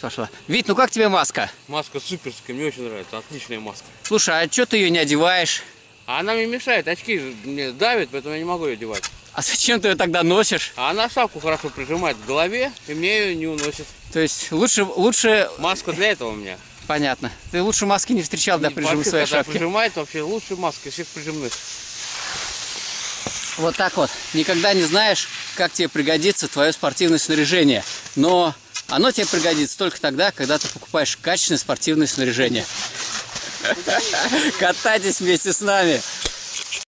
Пошла. Вить, ну как тебе маска? Маска суперская, мне очень нравится, отличная маска. Слушай, а что ты ее не одеваешь? А она мне мешает, очки мне давят, поэтому я не могу ее одевать. А зачем ты ее тогда носишь? А она шапку хорошо прижимает к голове, и мне ее не уносит. То есть лучше, лучше, Маска для этого у меня. понятно. Ты лучше маски не встречал для прижима своей шапки. прижимает, вообще лучше маска из всех прижимных. Вот так вот. Никогда не знаешь, как тебе пригодится твое спортивное снаряжение. Но оно тебе пригодится только тогда, когда ты покупаешь качественное спортивное снаряжение. Катайтесь вместе с нами.